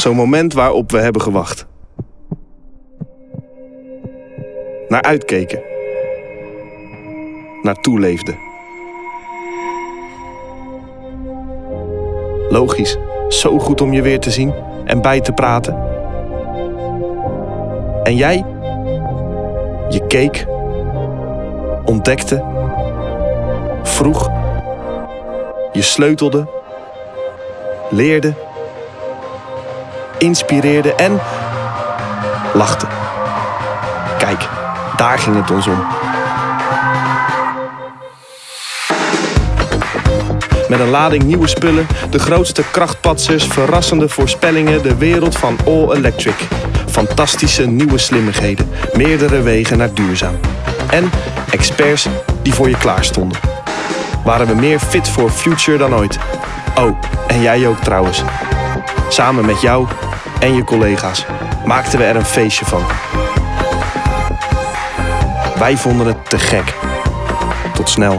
Zo'n moment waarop we hebben gewacht. Naar uitkeken. Naar toeleefden. Logisch, zo goed om je weer te zien en bij te praten. En jij? Je keek, ontdekte, vroeg, je sleutelde, leerde, inspireerde en lachte. Kijk, daar ging het ons om. Met een lading nieuwe spullen, de grootste krachtpatsers, verrassende voorspellingen, de wereld van All Electric. Fantastische nieuwe slimmigheden, meerdere wegen naar duurzaam. En experts die voor je klaar stonden. Waren we meer fit for future dan ooit. Oh, en jij ook trouwens. Samen met jou en je collega's maakten we er een feestje van. Wij vonden het te gek. Tot snel.